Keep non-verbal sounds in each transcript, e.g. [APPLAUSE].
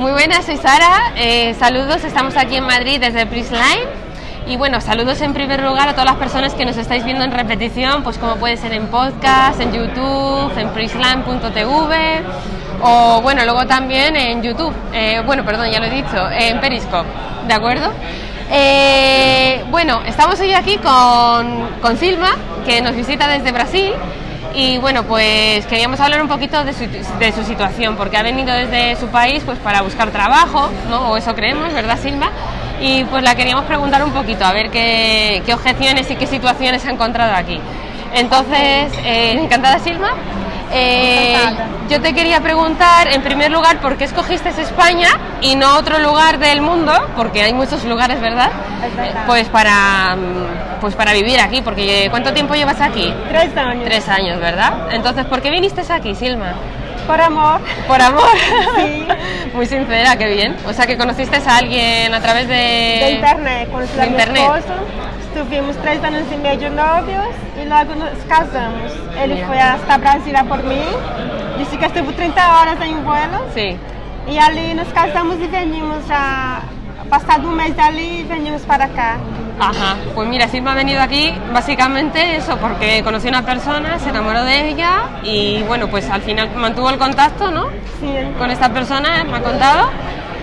Muy buenas, soy Sara. Eh, saludos, estamos aquí en Madrid desde Prisline. Y bueno, saludos en primer lugar a todas las personas que nos estáis viendo en repetición, pues como puede ser en podcast, en YouTube, en prisline.tv o bueno, luego también en YouTube. Eh, bueno, perdón, ya lo he dicho, en Periscope, ¿de acuerdo? Eh, bueno, estamos hoy aquí con, con Silma, que nos visita desde Brasil. Y bueno, pues queríamos hablar un poquito de su, situación, porque ha venido desde su país pues para buscar trabajo, ¿no? o eso creemos, ¿verdad, Silma? Y pues la queríamos preguntar un poquito, a ver qué, objeciones y qué situaciones ha encontrado aquí. Entonces, eh, encantada, Silma. Eh, yo te quería preguntar, en primer lugar, ¿por qué escogiste España y no otro lugar del mundo? Porque hay muchos lugares, ¿verdad? verdad. Pues para, pues para vivir aquí, porque ¿cuánto tiempo llevas aquí? Tres años. Tres años, ¿verdad? Entonces, ¿por qué viniste aquí, Silma? Por amor. Por amor. Sí. [LAUGHS] Muy sincera, qué bien. O sea, que conociste a alguien a través de... De internet, conocí De a internet. esposo. Estuvimos tres anos e meio novios e logo nos casamos. Ele Mira. foi hasta Brasília por mim, disse que estuvo 30 horas em vuelo Sí. e ali nos casamos e venimos já. Passado um mês ali, venimos para cá. Ajá, pues mira, Silma ha venido aquí básicamente eso, porque conoció a una persona, se enamoró de ella y bueno, pues al final mantuvo el contacto, ¿no? Sim. Con esta persona, me ha contado,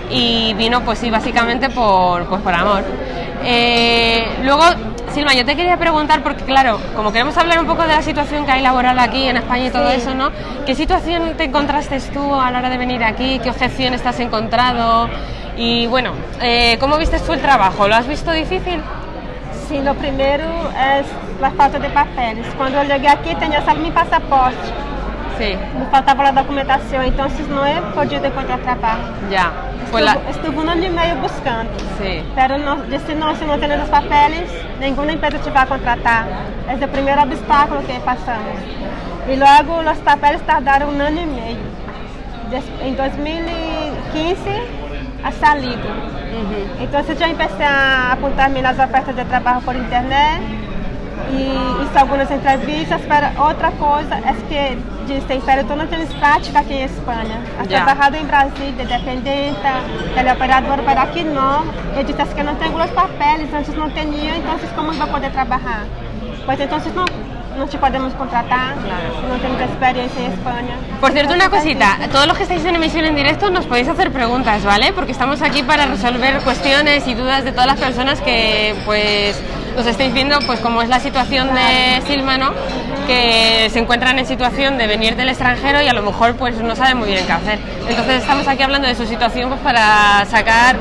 y vino pues sí, básicamente por, pues, por amor. Eh, luego, Silma, yo te quería preguntar, porque claro, como queremos hablar un poco de la situación que hay laboral aquí en España y todo Sí. eso, ¿no? ¿Qué situación te encontraste tú a la hora de venir aquí? ¿Qué objeciones te has encontrado? Y bueno, eh, ¿cómo viste tú el trabajo? ¿Lo has visto difícil? Sim, o primeiro é a falta de papeles. Quando eu cheguei aqui, tinha só meu passaporte. Sí, Me faltava a documentação, então não é podido encontrar trabalho. Pues la... Estuve, estuve um ano e meio buscando. Pero no, disse não, se não tem os papeles, nenhuma empresa te vai contratar. Esse é o primeiro obstáculo que passamos. E logo os papeles tardaram um ano e meio. Em 2015, a salido. Ujú. Então eu já comecei a apontar-me nas ofertas de trabalho por internet e hice algumas entrevistas. Para outra coisa é que dizem, pero tu não tens prática aqui em Espanha. Has trabalhado em Brasil de dependente, teleoperador, pero aqui não. Eu disse "Es que não tenho os papeles, antes não tinha, então como eu vou poder trabalhar? Pois então não, não te podemos contratar, Claro. não temos experiência em Espanha. Por cierto, una cosita, todos los que estáis en emisión en directo nos podéis hacer preguntas, ¿vale? Porque estamos aquí para resolver cuestiones y dudas de todas las personas que pues nos estáis viendo, pues como es la situación de Silma, ¿no? Que se encuentran en situación de venir del extranjero y a lo mejor pues no saben muy bien qué hacer. Entonces estamos aquí hablando de su situación pues para sacar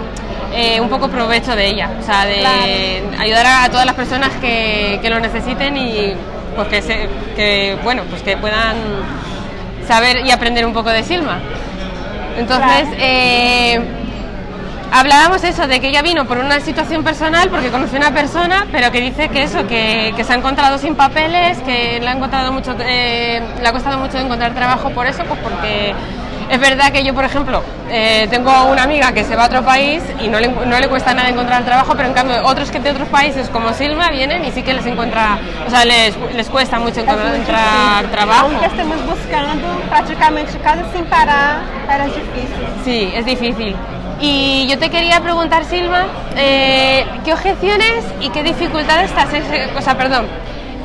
eh, un poco provecho de ella, o sea, de Claro. ayudar a, a todas las personas que, que lo necesiten y pues que, se, que bueno, pues que puedan saber y aprender un poco de Silma. Entonces, eh, hablábamos eso, de que ella vino por una situación personal, porque conoció a una persona, pero que dice que eso, que, que se ha encontrado sin papeles, que le ha, encontrado mucho, eh, le ha costado mucho encontrar trabajo por eso, pues porque es verdad que yo, por ejemplo, eh, tengo una amiga que se va a otro país y no le, no le cuesta nada encontrar trabajo, pero en cambio otros que de otros países como Silma vienen y sí que les encuentra, o sea, les, les cuesta mucho encontrar trabajo. Aunque estamos buscando praticamente casi sin parar, era difícil. Sí, es difícil. Y yo te quería preguntar, Silva, eh, ¿qué objeciones y qué dificultades has, o sea, perdón,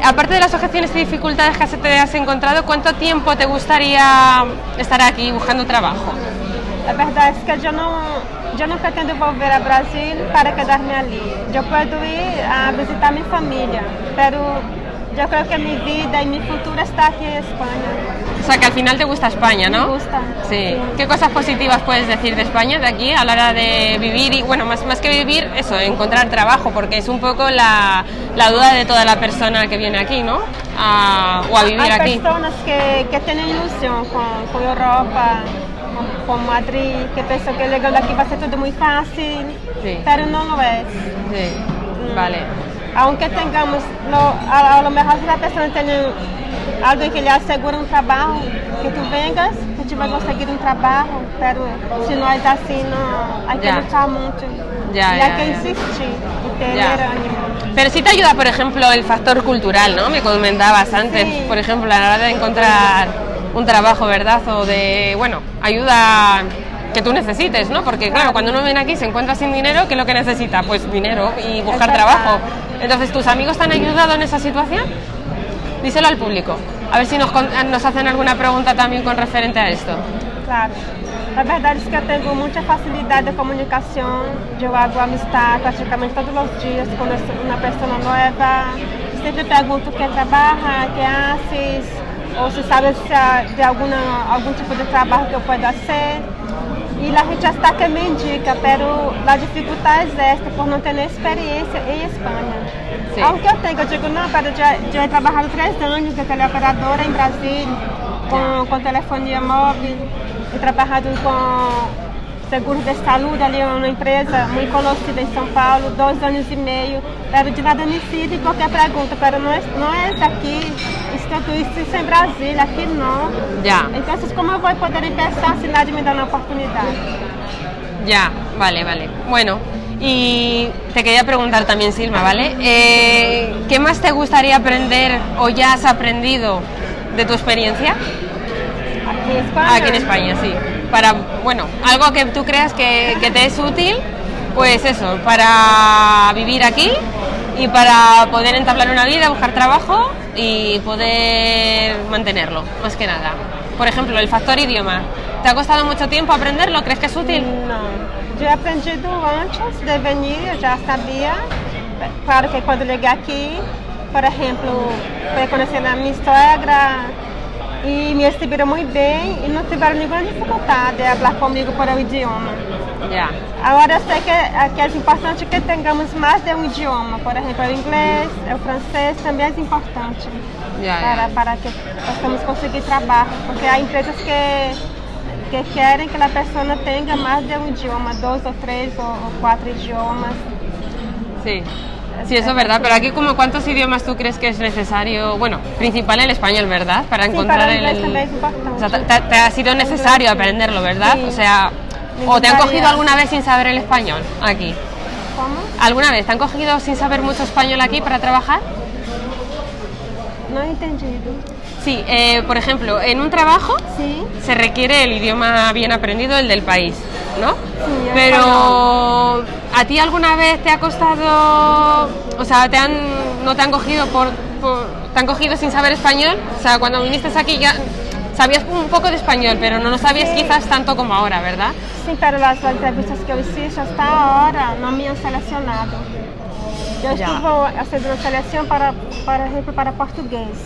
aparte de las objeciones y dificultades que has encontrado, ¿cuánto tiempo te gustaría estar aquí buscando trabajo? A verdade é que eu não, eu não pretendo voltar a Brasil para quedar-me ali. Eu posso ir a visitar minha família, pero eu creio que minha vida e meu futuro está aqui em Espanha. O sea, que al final te gusta España, Me ¿no? gusta. Sí. ¿Qué cosas positivas puedes decir de España, de aquí, a la hora de vivir y, bueno, más, más que vivir, eso, encontrar trabajo, porque es un poco la, la duda de toda la persona que viene aquí, ¿no? A- o a vivir Há aquí. pessoas que, que têm ilusão com, com a Europa, com Madrid, que pensam que chegando aqui vai ser tudo muito fácil, Sí. pero não lo é. Sí, vale. Aunque tengamos, lo, a, a lo mejor si la persona tiene algo que le asegura un trabajo, que tú vengas, que tú vas a conseguir un trabajo, pero si no es así, no, hay que Ya. luchar mucho. Ya, y ya, hay que insistir y tener ánimo. Pero sí te ayuda, por ejemplo, el factor cultural, ¿no? Me comentabas antes, Sí. por ejemplo, a la hora de encontrar un trabajo, ¿verdad? O de, bueno, ayuda que tú necesites, ¿no? Porque claro, cuando uno viene aquí se encuentra sin dinero, ¿qué es lo que necesita? Pues dinero y buscar trabajo. Entonces, ¿tus amigos te han ayudado en esa situación? Díselo al público. A ver si nos, nos hacen alguna pregunta también con referente a esto. Claro. A verdade é que eu tenho muita facilidade de comunicação. Eu hago amistade praticamente todos os dias com uma pessoa nova. Sempre pergunto quem trabalha, quem haces, ou se sabe se há de alguna, algum tipo de trabalho que eu possa fazer. E a gente hasta que me indica, pero a dificuldade é esta por não ter experiência em Espanha. Sim. Aunque eu tenho, eu digo, não, pero eu já, trabalhado três anos de teleoperadora em Brasil, com, com telefonia móvel, he trabalhado com seguros de saúde ali uma empresa muito conhecida em São Paulo, dois anos e meio, pero de nada sirve qualquer pergunta, pero não é, não é aqui, estou isso em Brasil, aqui não. Ya, Então, como eu vou poder pensar se nadie me dá uma oportunidade? ya, vale, vale. Bueno, y te quería preguntar también, Silma, ¿vale? Eh, ¿Qué más te gustaría aprender o ya has aprendido de tu experiencia? Aqui em Espanha? Aquí en España, sí. Para, bueno, algo que tú creas que, te es útil, pues eso, para vivir aquí y para poder entablar una vida, buscar trabajo y poder mantenerlo, más que nada. Por ejemplo, el factor idioma. ¿Te ha costado mucho tiempo aprenderlo? ¿Crees que es útil? Não. Já he aprendido antes de venir, já sabia. Claro que quando cheguei aqui, por exemplo, fui conhecendo a minha sogra e me receberam muito bem e não tiveram nenhuma dificuldade de falar comigo por o idioma. Ya, Agora eu sei que aqui é importante que tenhamos mais de um idioma, por exemplo, o inglês, o francês também é importante ya, para, ya. para que possamos conseguir trabalho, porque há empresas que, que querem que a pessoa tenha mais de um idioma, dois ou três ou, ou quatro idiomas. Sí. Sí, eso es verdad, pero aquí como cuántos idiomas tú crees que es necesario, bueno, principal el español, ¿verdad? Para Sí, encontrar para el el. O sea, te, ha sido necesario aprenderlo, ¿verdad? Sí. O sea, o te han cogido alguna vez sin saber el español aquí. Como? ¿Alguna vez te han cogido sin saber mucho español aquí para trabajar? Não entendido. Sí, eh, por ejemplo, en un trabajo se requiere el idioma bien aprendido, el del país, ¿no? Sí, Pero ¿a ti alguna vez te ha costado, o sea, te han, no te han cogido por, por- te han cogido sin saber español? O sea, cuando viniste aquí ya sabías un poco de español, pero no lo sabías Sí. quizás tanto como ahora, ¿verdad? sim, para as entrevistas que eu assisto, hasta agora não me han selecionado. Eu Já. estou fazendo uma seleção para, exemplo, para português,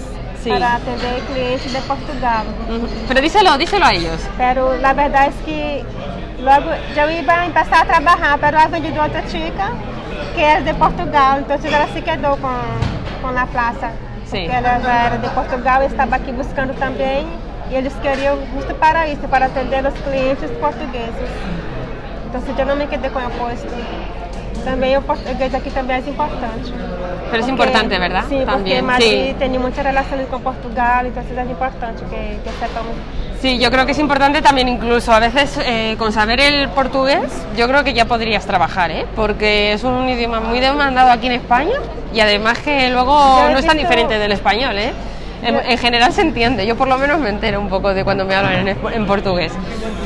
Sim. para atender clientes de Portugal. Ujú. Pero díselo, díselo a ellos. Pero la verdade é que logo eu ia começar a trabalhar, pero ela veio de outra chica que é de Portugal, então ela se quedou com, com a plaça. Sim. Porque ela já era de Portugal e estava aqui buscando também, e eles queriam justo para isso, para atender os clientes portugueses. Então eu não me quedei com o posto. Também o português aqui também é importante. Pero es Porque- importante, ¿verdad? Porque También, Madrid sí. tem muitas relações com Portugal, então é importante que, que sepamos Sí, yo creo que es importante también incluso a veces eh, con saber el portugués, yo creo que ya podrías trabajar, ¿eh? Porque es un idioma muy demandado aquí en España y además que luego no es tan visto- diferente del español, ¿eh? En, general se entiende, yo por lo menos me entero un poco de cuando me hablan en, portugués.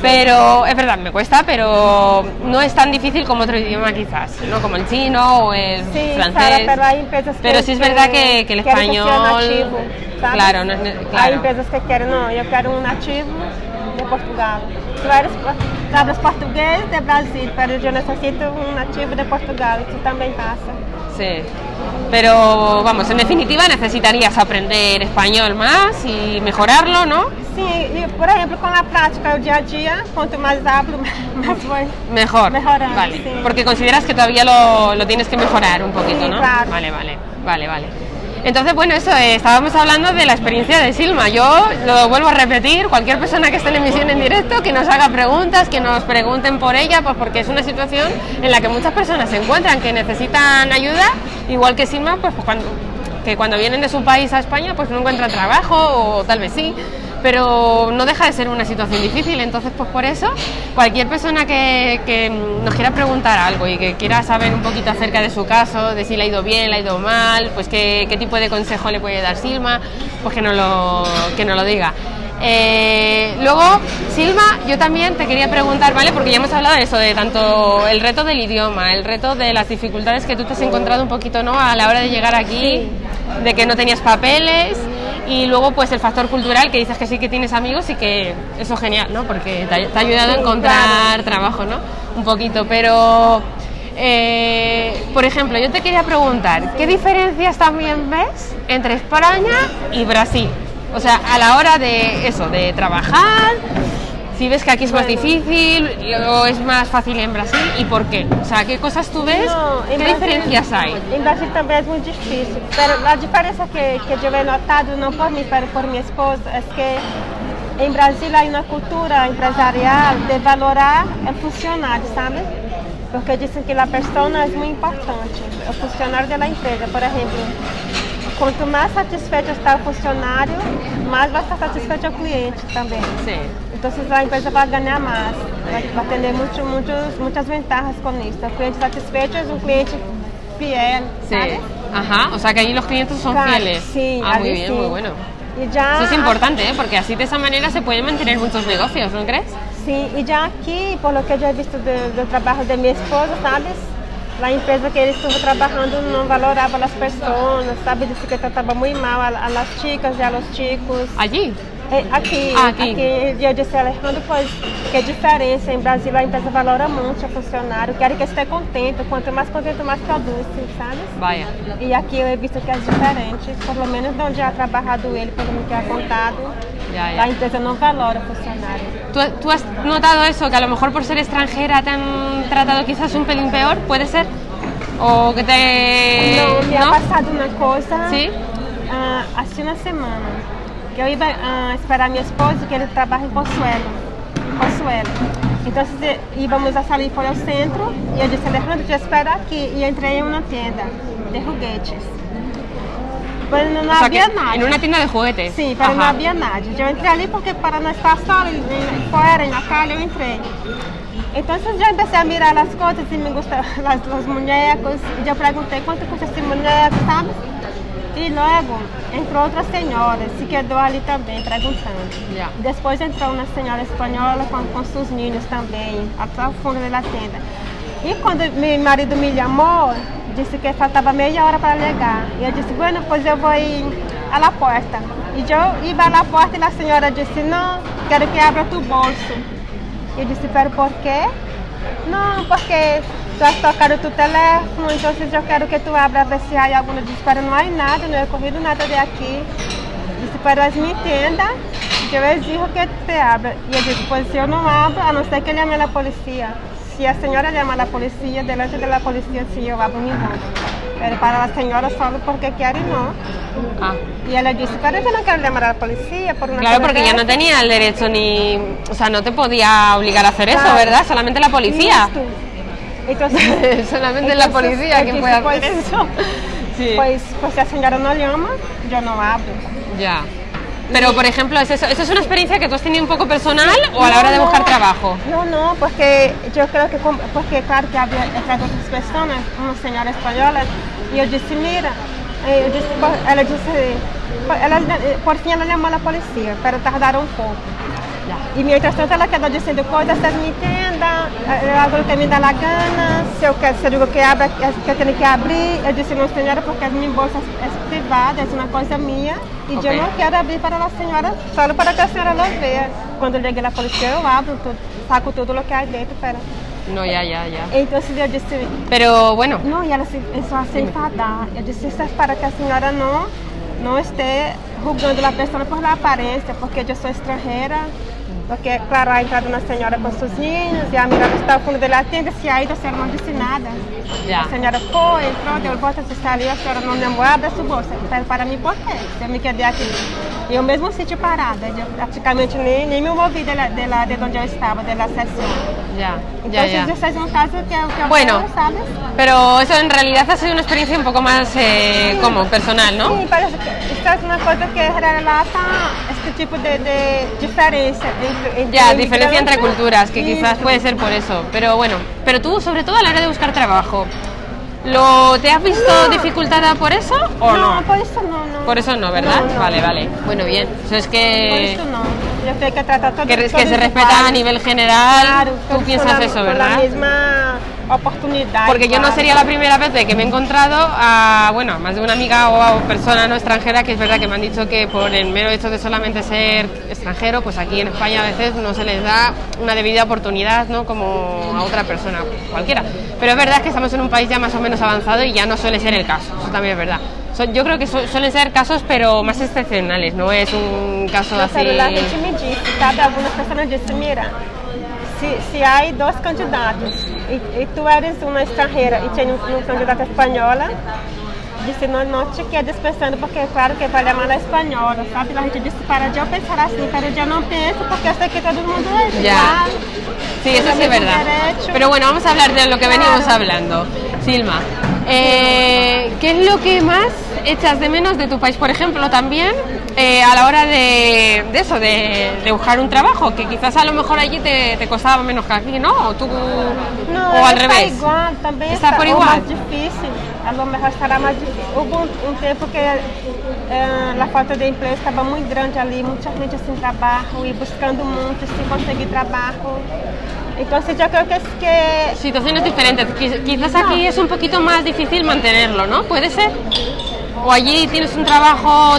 Pero es verdad, me cuesta, pero no es tan difícil como otro idioma quizás, ¿no? Como el chino o el Sí, francés. Sara, pero hay empresas que Pero sí es verdad que, que el que español... nativo, ¿sabes? Claro, no ne- Hay claro. empresas que quieren, no, yo quiero un nativo de Portugal. Tú eres, tú hablas portugués de Brasil, pero yo necesito un nativo de Portugal, eso también pasa. Sí. Pero vamos, en definitiva necesitarías aprender español más y mejorarlo, ¿no? Sí, y por ejemplo, con la práctica, el día a día, cuanto más hablo, [LAUGHS] más voy. Mejor. Mejorando, Vale. sí. Porque consideras que todavía lo, lo tienes que mejorar un poquito, Sí, ¿no? claro. Vale, vale, vale, vale. Entonces, bueno, eso, eh, estábamos hablando de la experiencia de Silma. Yo lo vuelvo a repetir, cualquier persona que esté en emisión en directo, que nos haga preguntas, que nos pregunten por ella, pues porque es una situación en la que muchas personas se encuentran, que necesitan ayuda, igual que Silma, pues, pues cuando, que cuando vienen de su país a España, pues no encuentran trabajo, o tal vez sí, pero no deja de ser una situación difícil. Entonces, pues por eso, cualquier persona que, que nos quiera preguntar algo y que quiera saber un poquito acerca de su caso, de si le ha ido bien, le ha ido mal, pues qué, qué tipo de consejo le puede dar Silma, pues que nos lo, que nos lo diga. Eh, luego, Silva, yo también te quería preguntar, ¿vale? Porque ya hemos hablado de eso, de tanto el reto del idioma, el reto de las dificultades que tú te has encontrado un poquito, ¿no? A la hora de llegar aquí, de que no tenías papeles y luego pues el factor cultural que dices que sí que tienes amigos y que eso es genial, ¿no? Porque te ha, te ha ayudado a encontrar trabajo, ¿no? Un poquito, pero... eh, por ejemplo, yo te quería preguntar, ¿qué diferencias también ves entre España y Brasil? O sea, a la hora de eso, de trabajar, si ves que aquí es más difícil o es más fácil en Brasil y por qué. O sea, ¿qué cosas tú ves? No, ¿Qué Brasil- diferencias hay? Em Brasil também é muito difícil. Pero a diferença que, que eu he notado, não por mim, pero por minha esposa, é que em Brasil há uma cultura empresarial de valorar o funcionário, sabe? Porque dizem que a pessoa é muito importante, o funcionário da empresa. Por exemplo, quanto mais satisfeito está o funcionário, mais vai estar satisfeito o cliente também. Sí. Então a empresa vai ganhar mais, vai, vai ter muito, muitos, muitas vantagens com isso. O cliente satisfeito é um cliente fiel, Sí. sabe? Ajá, o sea que los clientes son Claro, fieles. Sí, ah, muy bien, sim. muy bueno. Eso es importante, ¿eh? porque así de esa manera se pueden mantener muchos negocios, ¿no crees? Sim, e já aqui, por lo que já he visto do, do trabalho da minha esposa, sabe? A empresa que ele estava trabalhando não valorava as pessoas, sabe? Disse que tratava muito mal a, a las chicas e a los chicos. Allí. É, Aqui, Ah, aqui. aqui, eu disse, Alejandro, pois, que a diferença, em Brasil a empresa valora muito o funcionário, quer que esteja contente, quanto mais contente, mais produz, sabe? E aqui eu he visto que é diferente, pelo menos de onde ha trabalhado ele, pelo que ha contado, Ya, ya. a empresa não valora o funcionário. ¿Tú, tú has notado eso? Que a lo mejor por ser extranjera te han tratado quizás un pelín peor, ¿puede ser? ¿O que te...? Não, me ¿no? ha passado uma coisa, Sí. ah, assim uma semana, que eu ia ah, esperar meu esposo, que ele trabalha em Poçuelo, em Poçuelo. Então íamos a sair para o centro e eu disse, Alejandro, te espero aqui. E entrei em uma tenda de foguetes. Mas não O sea, havia nada. en una tienda de juguetes. Sim, pero não havia nada. Eu entrei ali porque para não estar só em- em- fora, na calle, eu entrei. Então eu já comecei a mirar as coisas e me gostam [LAUGHS] as, os bonecos. E eu perguntei quanto custa esse boneco, sabe? E logo entrou outra senhora, se quedou ali também, perguntando. Ya. Depois entrou uma senhora espanhola com, com seus ninhos também, até o fundo da tenda. E quando meu marido me chamou, disse que faltava meia hora para chegar. E eu disse, bueno, pois eu vou ir à la porta. E eu ia à porta e a senhora disse, não, quero que abra tu bolso. Eu disse, pero por quê? Não, porque tu has tocado tu teléfono, então eu quero que tu abra a ver se há alguma. Eu disse, não há nada, não he corrido nada de aqui. Disse, pero es mi tienda, que eu exijo que te abra. E eu disse, pois se eu não abro, a não ser que ele llame a polícia. Se a senhora llama a polícia, delante da polícia, sim, eu abro meu bolso. Pero para a senhora só porque quer e não. Ah. E ela disse, pero eu não quero llamar a polícia por uma Claro, porque ya no dessa." tenía el derecho ni... O sea, no te podía obligar a hacer eso, Claro. ¿verdad? Solamente la policía. Então, [LAUGHS] Solamente la policía quien puede hacer pois, eso. Sí. Pois, pois se a senhora não llama, eu não abro. Ya. Pero, por ejemplo, ¿es eso, ¿eso es una experiencia que tú has tenido un poco personal o a la hora de buscar trabajo? Não, não, porque eu creio que, como- porque claro que havia outras outras pessoas, uma senhora espanhola, e eu disse, mira, eu disse, por- ela disse, por- ela, por fim ela chamou a polícia, para tardaram um pouco. E mientras tanto ela quedou dizendo coisas, é minha é algo que me dá la gana, se eu, quero, se eu digo que abra, que eu tenho que abrir, eu disse, não senhora, porque as minhas bolsas é privada, é uma coisa minha, e Ok. eu não quero abrir para a senhora, só para que a senhora não veja. Quando eu cheguei na polícia, eu abro tudo, saco tudo o que há dentro, para... No, ya, ya, ya. Então eu disse, Pero bueno, não, e ela se, começou a se enfadar. Eu disse, isso é para que a senhora não, não esteja julgando a pessoa por la aparência, porque eu sou estrangeira. Porque, claro, a entrada na senhora com seus ninhos, e a mirada está ao fundo da tenda, se aí a senhora não disse nada. ya. A senhora foi, entrou, deu volta, se ali, a senhora não lembrou, abre a sua bolsa. Para, para mim, por quê? Eu me quedei aqui. Eu mesmo sítio parada, eu praticamente nem, nem me movi de, de, lá, de onde eu estava, da sessão. Ya, Então, ya, é um caso que que Bueno. quero, sabe? Pero eso en realidad ha sido una experiencia un poco más, eh, como personal, ¿no? Sim, parece que isso é uma coisa que relata este tipo de, de entre, entre Ya, diferencia entre culturas, que quizás puede ser por eso. Pero bueno, pero tú, sobre todo a la hora de buscar trabajo, ¿lo te has visto dificultada por eso o no? Não, por isso não, não. Por eso no, ¿verdad? No, no. Vale, vale. Bueno, bien. Eso es Por que... isso não. Yo creo que trata todo que, que todos se respeta a nivel general. Claro, Tú piensas la- eso, con ¿verdad? la misma oportunidad. Porque yo no sería la primera vez de que me he encontrado a, bueno, más de una amiga o a persona no extranjera que es verdad que me han dicho que por el mero hecho de solamente ser extranjero, pues aquí en España a veces no se les da una debida oportunidad, ¿no? Como a otra persona cualquiera. Pero es verdad que estamos en un país ya más o menos avanzado y ya no suele ser el caso, eso también es verdad. Yo creo que su- suelen ser casos, pero más excepcionales, no es un caso No, así. la gente me disse, sabe? Algumas pessoas dizem, mira, se, se há dois candidatos e, e tu eres uma estrangeira e tem um, um candidato espanhola, disse, não, não te quedes pensando, porque claro que vale a espanhola, sabe? A gente disse, para de eu pensar assim, pero eu não penso, porque eu sei que todo mundo é Ya. igual. Sí, eso sí es También verdad. derecho. Pero bueno, vamos a hablar de lo que venimos Claro. hablando. Silma, eh, ¿qué es lo que más echas de menos de tu país, por ejemplo, también eh, a la hora de, de eso, de, de buscar un trabajo? Que quizás a lo mejor allí te, te costaba menos que aquí, ¿no? O, tú, Não, o al está revés. igual, também Está está, por igual. mais difícil. A lo mejor estará mais difícil. Houve um, um tempo que eh, a falta de emprego estava muito grande ali, muita gente sem trabalho e buscando muito sem conseguir trabalho. Então, assim, eu creo que, es que Situaciones diferentes. Quiz- Quizás aquí es un poquito más difícil mantenerlo, ¿no? ¿Puede ser? O allí tienes un trabajo,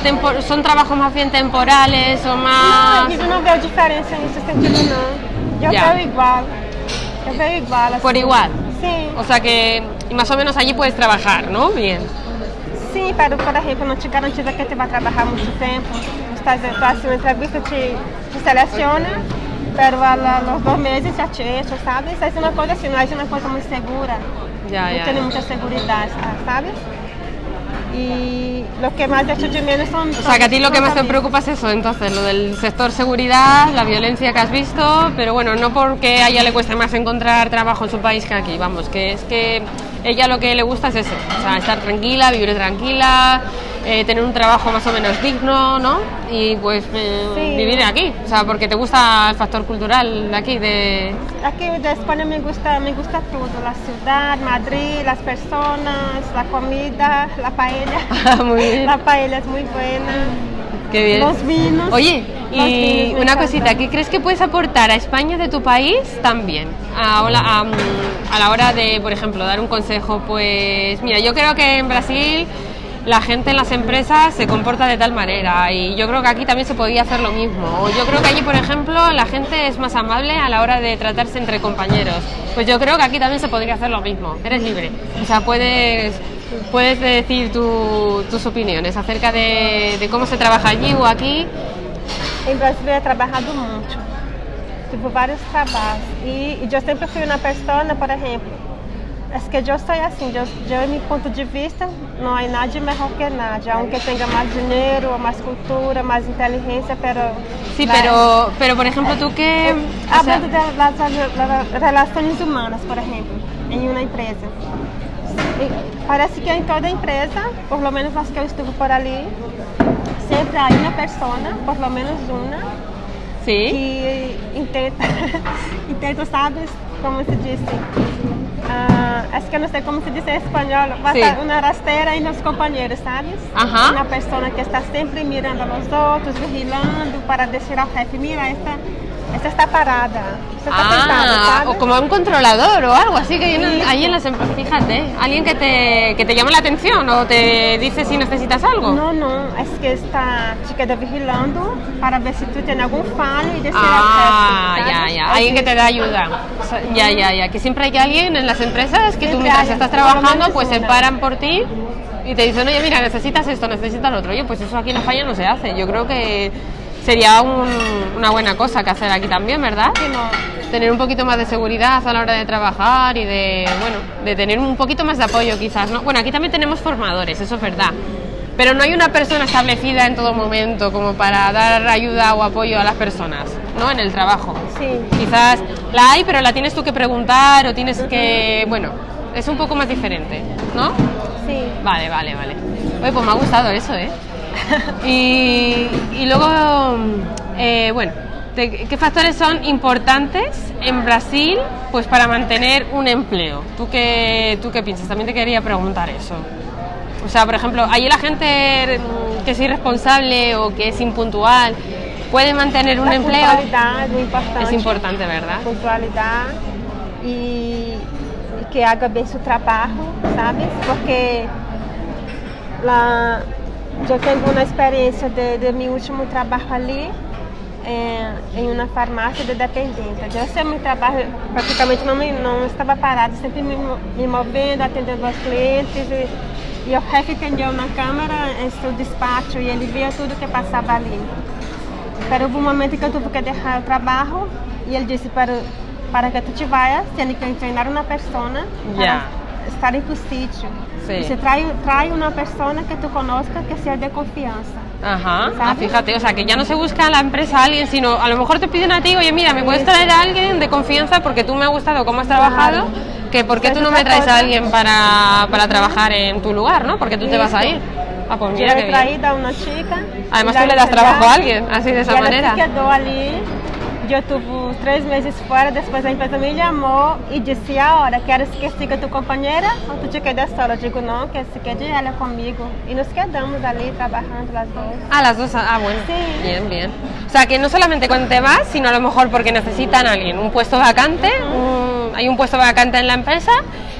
son trabajos más bien temporales o más... a gente não vê diferença nesse sentido, não. Eu Ya. vejo igual. Eu vejo igual. Por igual. Sim, O sea que y más o menos allí puedes trabajar, ¿no? Bien. sim, pero, por exemplo, não te garantiza que você vai trabalhar muito tempo. Estás, tu haces uma entrevista, te, te seleciona, pero a la- los dos meses já te echam, sabe? Isso é uma coisa assim, não é uma coisa muito segura. Ya, ya, tem ya. muita segurança, E o que mais echo de menos são. O sea que a ti lo que más te preocupa es eso, entonces, lo del sector seguridad, la violencia que has visto, pero bueno, no porque a ella le cueste más encontrar trabajo en su país que aquí, vamos, que es que ella lo que le gusta es eso, o sea, estar tranquila, vivir tranquila, eh, tener un trabajo más o menos digno, ¿no? Y pues eh, Sí. vivir aquí, o sea, porque te gusta el factor cultural de aquí, de... Aqui da Espanha me gusta, me gusta tudo. A cidade, Madrid, as pessoas, a comida, a paella. [LAUGHS] Muy bien. La paella es muy buena. Qué bien. Los vinos. Oye, Los y vinos una cosita, ¿qué crees que puedes aportar a España de tu país también? A, a, mm, a la hora de, por ejemplo, dar un consejo, pues mira, yo creo que en Brasil la gente en las empresas se comporta de tal manera y yo creo que aquí también se podía hacer lo mismo. Yo creo que allí, por ejemplo, la gente es más amable a la hora de tratarse entre compañeros. Pues yo creo que aquí también se podría hacer lo mismo. Eres libre. O sea, puedes, puedes decir tu- tus opiniones acerca de, de cómo se trabaja allí o aquí. Em Brasil he trabalhado muito. Tive vários trabalhos. E, e eu sempre fui uma pessoa, por exemplo, é que eu sou assim, eu, eu, em meu ponto de vista, não há nada melhor que nada. Aunque tenha mais dinheiro, mais cultura, mais inteligência, pero... Sí, la- pero, pero por ejemplo, tú que... sea, Hablando de las, las relações humanas, por exemplo, em uma empresa. Parece que em toda empresa, por lo menos as que eu estuve por ali, sempre há uma pessoa, por lo menos uma, sí. que intenta, [LAUGHS] intenta, sabes, como se diz? Ah, acho que eu não sei como se diz em espanhol, passar Sim. uma rasteira entre os companheiros, sabes? Ajá. Uma pessoa que está sempre mirando aos outros, vigilando para dizer ao chefe, mira, esta, esta está parada, você está Ah, o como un controlador o algo así que hay en- ahí en las empresas. Fíjate, alguien que te, que te llama la atención o te dice si necesitas algo. Não, não, acho que está te queda vigilando para ver se tu tem algum falho e dizer Ah, ya, ya. Alguien que te da ayuda. Ya, ya, ya. Que siempre hay alguien en las empresas que tú mientras estás trabajando, pues se paran por ti y te dicen, oye, mira, necesitas esto, necesitas lo otro. Oye, pues eso aquí en España no se hace. Yo creo que sería un- una buena cosa que hacer aquí también, ¿verdad? Que não. Tener un poquito más de seguridad a la hora de trabajar y de, bueno, de tener un poquito más de apoyo quizás, ¿no? Bueno, aquí también tenemos formadores, eso es verdad. Pero no hay una persona establecida en todo momento como para dar ayuda o apoyo a las personas, ¿no? En el trabajo. Sí. Quizás la hay, pero la tienes tú que preguntar o tienes que, bueno, es un poco más diferente, ¿no? Sim. Vale, vale, vale. Oye, pues me ha gustado eso, ¿eh? [LAUGHS] Y, y luego, eh, bueno, ¿qué factores son importantes en Brasil pues para mantener un empleo? ¿Tú qué, ¿Tú qué piensas? También te quería preguntar eso. O sea, por ejemplo, allí la gente mm, que es irresponsable o que es impuntual, puede mantener un la empleo. puntualidad es muy importante. Es importante, ¿verdad? Puntualidad y que haga bien su trabajo, ¿sabes? Porque la, yo tengo una experiencia de, de mi último trabajo allí eh, em uma farmácia de dependente. Eu sei meu trabalho, praticamente não, não estava parado, sempre me, me movendo, atendendo aos clientes. E, e o chefe entendeu na câmera esse despacho e ele via tudo que passava ali. Pero houve um momento que eu tive que deixar o trabalho e ele disse para, para que tu te vayas, tem que treinar uma pessoa para estar em sítio. Sí. Dice, trae, trae una persona que tú conozcas que sea de confianza. Ajá, ah, fíjate, o sea, que ya no se busca en la empresa a alguien, sino a lo mejor te piden a ti, oye, mira, me puedes traer a alguien de confianza porque tú me ha gustado cómo has trabajado, que por qué tú no me traes a alguien para, para trabajar en tu lugar, ¿no? Porque tú te vas a ir. Ah, pues Yo mira qué he traído a una chica. Además tú le das trabajo a alguien, así de esa manera. se quedó allí. Yo tuve tres meses fuera, después la empresa me llamó y dice, ahora, ¿quieres que siga tu compañera o tú te quedas sola? Digo, no, que se quede ella conmigo. Y nos quedamos allí trabajando las dos. Ah, las dos, ah, bueno. Sí. Bien, bien. O sea, que no solamente cuando te vas, sino a lo mejor porque necesitan a alguien, un puesto vacante, un- hay un puesto vacante en la empresa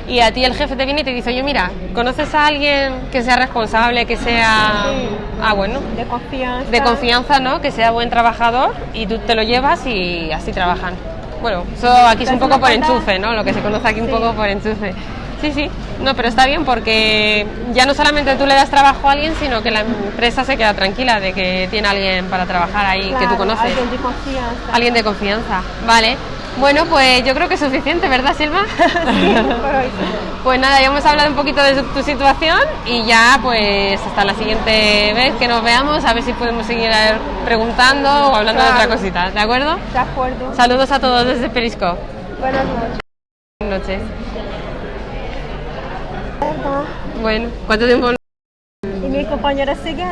y a ti el jefe te viene y te dice, oye, mira, ¿conoces a alguien que sea responsable, que sea... Sí. Ah, bueno. De confianza. De confianza, ¿no? Que sea buen trabajador y tú te lo llevas y así trabajan. Bueno, eso aquí es un poco por enchufe, ¿no? Lo que se conoce aquí un Sí. poco por enchufe. Sí, sí. No, pero está bien porque ya no solamente tú le das trabajo a alguien, sino que la empresa se queda tranquila de que tiene alguien para trabajar ahí que tú Claro, conoces. Alguien de confianza. Alguien de confianza. Vale. Bueno, pues yo creo que es suficiente, ¿verdad, Silva? [LAUGHS] Sí, por hoy. Pues nada, ya hemos hablado un poquito de tu situación y ya pues hasta la siguiente vez que nos veamos a ver si podemos seguir preguntando o hablando de otra cosita, ¿de acuerdo? De acuerdo. Saludos a todos desde Perisco. Buenas noches. Buenas noches. Bueno, ¿cuánto tiempo? Y mi compañera sigue.